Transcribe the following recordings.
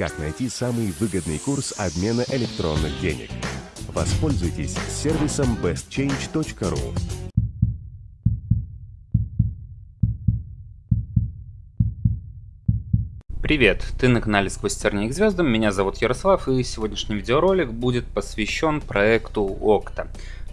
как найти самый выгодный курс обмена электронных денег. Воспользуйтесь сервисом bestchange.ru. Привет, ты на канале Сквозь тернии к звездам, меня зовут Ярослав и сегодняшний видеоролик будет посвящен проекту Okta.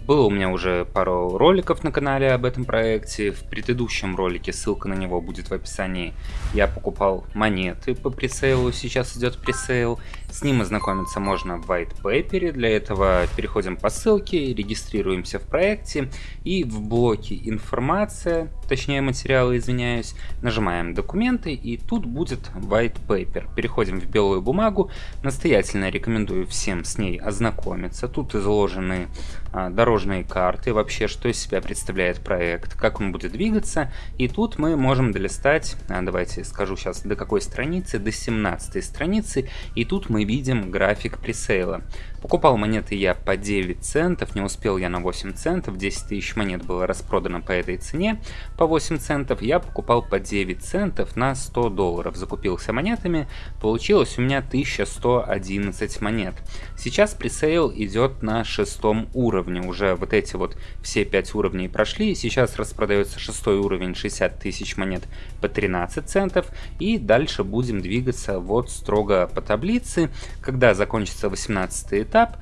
Было у меня уже пару роликов на канале об этом проекте. В предыдущем ролике, ссылка на него будет в описании, я покупал монеты по пресейлу, сейчас идет пресейл. С ним ознакомиться можно в white paper. Для этого переходим по ссылке, регистрируемся в проекте и в блоке информация, точнее материалы, извиняюсь, нажимаем документы и тут будет white paper. Переходим в белую бумагу. Настоятельно рекомендую всем с ней ознакомиться. Тут изложены а, дорожные карты, вообще, что из себя представляет проект, как он будет двигаться. И тут мы можем долистать, а, давайте скажу сейчас до какой страницы, до 17 страницы. И тут мы видим график пресейла. Покупал монеты я по 9 центов, не успел я на 8 центов, 10 тысяч монет было распродано по этой цене, по 8 центов, я покупал по 9 центов на 100 долларов, закупился монетами, получилось у меня 1111 монет. Сейчас пресейл идет на шестом уровне, уже вот эти вот все 5 уровней прошли, сейчас распродается шестой уровень 60 тысяч монет по 13 центов, и дальше будем двигаться вот строго по таблице, когда закончится 18 этап,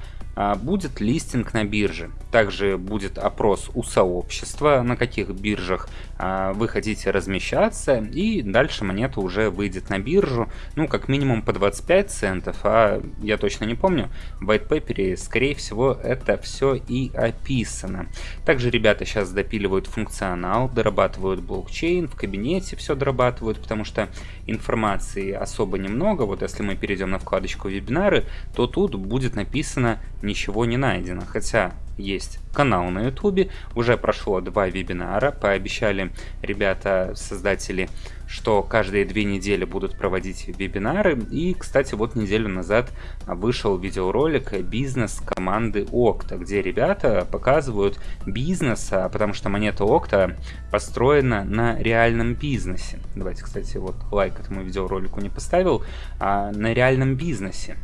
будет листинг на бирже. Также будет опрос у сообщества, на каких биржах а, вы хотите размещаться, и дальше монета уже выйдет на биржу, ну, как минимум по 25 центов, а я точно не помню, в white paper, скорее всего, это все и описано. Также ребята сейчас допиливают функционал, дорабатывают блокчейн, в кабинете все дорабатывают, потому что информации особо немного, вот если мы перейдем на вкладочку вебинары, то тут будет написано «ничего не найдено», хотя есть канал на ютубе, уже прошло два вебинара, пообещали ребята, создатели, что каждые две недели будут проводить вебинары, и, кстати, вот неделю назад вышел видеоролик бизнес команды Окта, где ребята показывают бизнес, а, потому что монета Окта построена на реальном бизнесе. Давайте, кстати, вот лайк этому видеоролику не поставил, а на реальном бизнесе.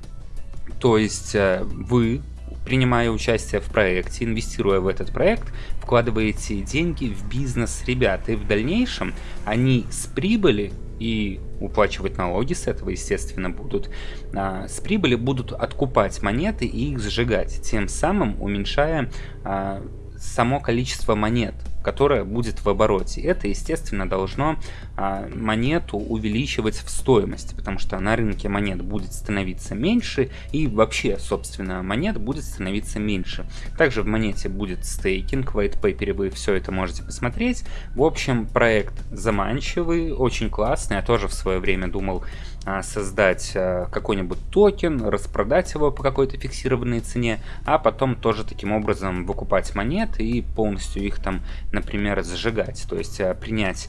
То есть э, вы принимая участие в проекте, инвестируя в этот проект, вкладываете деньги в бизнес. Ребят, и в дальнейшем они с прибыли и уплачивать налоги с этого, естественно, будут, а, с прибыли будут откупать монеты и их сжигать, тем самым уменьшая а, само количество монет, которое будет в обороте. Это, естественно, должно а, монету увеличивать в стоимости, потому что на рынке монет будет становиться меньше, и вообще, собственно, монет будет становиться меньше. Также в монете будет стейкинг, white paper вы все это можете посмотреть. В общем, проект заманчивый, очень классный. Я тоже в свое время думал а, создать а, какой-нибудь токен, распродать его по какой-то фиксированной цене, а потом тоже таким образом выкупать монеты и полностью их там, например, сжигать. То есть а, принять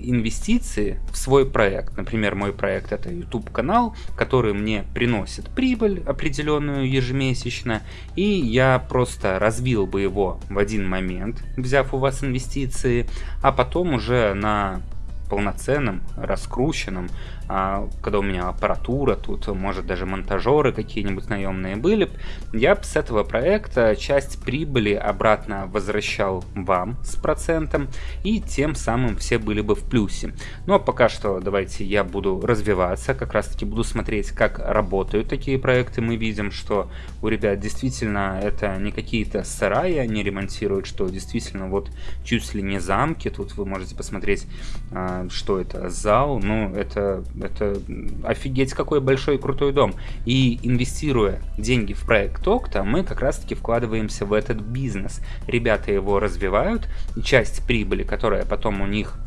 инвестиции в свой проект. Например, мой проект это YouTube канал, который мне приносит прибыль определенную ежемесячно, и я просто развил бы его в один момент, взяв у вас инвестиции, а потом уже на полноценным, раскрученным, а, когда у меня аппаратура, тут может даже монтажеры какие-нибудь наемные были, я с этого проекта часть прибыли обратно возвращал вам с процентом, и тем самым все были бы в плюсе. Но ну, а пока что давайте я буду развиваться, как раз таки буду смотреть, как работают такие проекты. Мы видим, что у ребят действительно это не какие-то сараи они ремонтируют, что действительно вот чуть ли не замки, тут вы можете посмотреть а, что это, зал, ну, это, это офигеть какой большой и крутой дом. И инвестируя деньги в проект Окта, мы как раз-таки вкладываемся в этот бизнес. Ребята его развивают, и часть прибыли, которая потом у них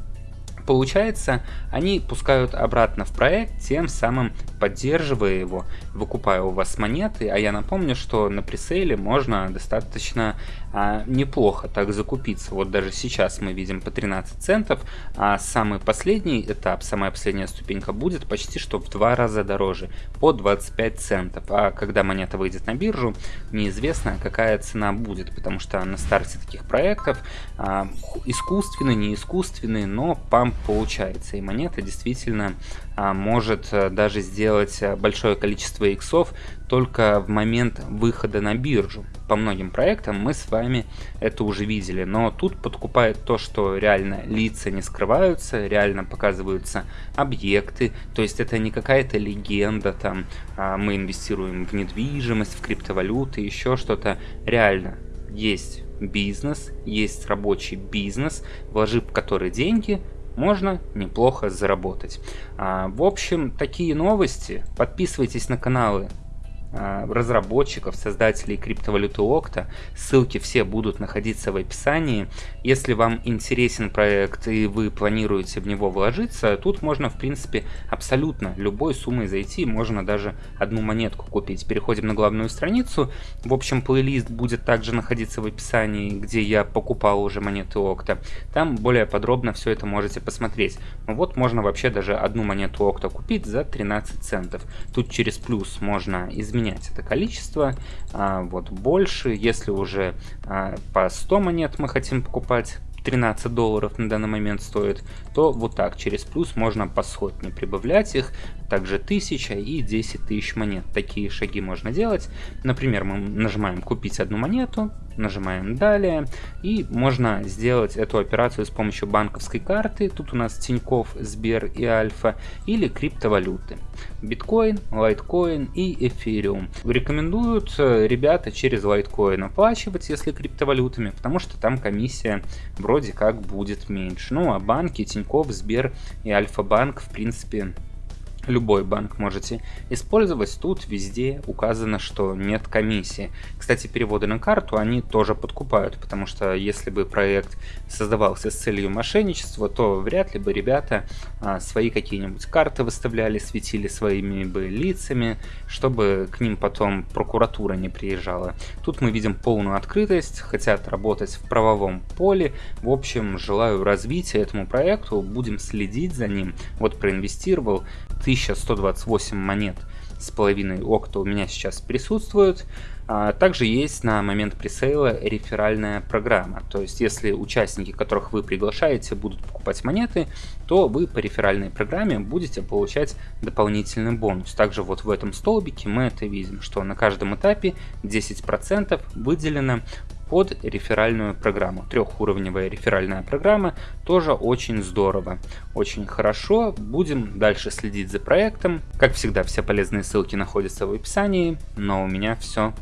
Получается, они пускают обратно в проект, тем самым поддерживая его, выкупая у вас монеты. А я напомню, что на пресейле можно достаточно а, неплохо так закупиться. Вот даже сейчас мы видим по 13 центов, а самый последний этап, самая последняя ступенька будет почти что в два раза дороже, по 25 центов. А когда монета выйдет на биржу, неизвестно какая цена будет, потому что на старте таких проектов а, искусственный, не искусственный, но памп получается. И монета действительно может э, даже сделать сделать э, большое количество иксов только в момент выхода на биржу. По многим проектам мы с вами это уже видели, но тут подкупает то, что реально лица не скрываются, реально показываются объекты, то есть это не какая-то легенда, там а, мы инвестируем в недвижимость, в криптовалюты, еще что-то. Реально есть бизнес, есть рабочий бизнес, вложив в который деньги, можно неплохо заработать. А, в общем, такие новости. Подписывайтесь на каналы разработчиков, создателей криптовалюты Окта. Ссылки все будут находиться в описании. Если вам интересен проект и вы планируете в него вложиться, тут можно в принципе абсолютно любой суммой зайти, можно даже одну монетку купить. Переходим на главную страницу. В общем, плейлист будет также находиться в описании, где я покупал уже монеты Окта. Там более подробно все это можете посмотреть. Ну вот можно вообще даже одну монету Окта купить за 13 центов. Тут через плюс можно изменить изменять это количество. А, вот больше, если уже а, по 100 монет мы хотим покупать, 13 долларов на данный момент стоит, то вот так через плюс можно по сотне прибавлять их, также 1000 и 10 тысяч монет. Такие шаги можно делать. Например, мы нажимаем купить одну монету, нажимаем далее и можно сделать эту операцию с помощью банковской карты. Тут у нас Тиньков, Сбер и Альфа или криптовалюты. Биткоин, лайткоин и эфириум. Рекомендуют э, ребята через лайткоин оплачивать, если криптовалютами, потому что там комиссия вроде как будет меньше. Ну а банки Тиньков, Сбер и Альфа-банк в принципе любой банк можете использовать. Тут везде указано, что нет комиссии. Кстати, переводы на карту они тоже подкупают, потому что если бы проект создавался с целью мошенничества, то вряд ли бы ребята а, свои какие-нибудь карты выставляли, светили своими бы лицами, чтобы к ним потом прокуратура не приезжала. Тут мы видим полную открытость, хотят работать в правовом поле. В общем, желаю развития этому проекту, будем следить за ним. Вот проинвестировал 1128 монет с половиной окта у меня сейчас присутствуют. А, также есть на момент пресейла реферальная программа. То есть, если участники, которых вы приглашаете, будут покупать монеты, то вы по реферальной программе будете получать дополнительный бонус. Также вот в этом столбике мы это видим, что на каждом этапе 10% выделено под реферальную программу. Трехуровневая реферальная программа тоже очень здорово, очень хорошо. Будем дальше следить за проектом. Как всегда, все полезные ссылки находятся в описании. Но у меня все.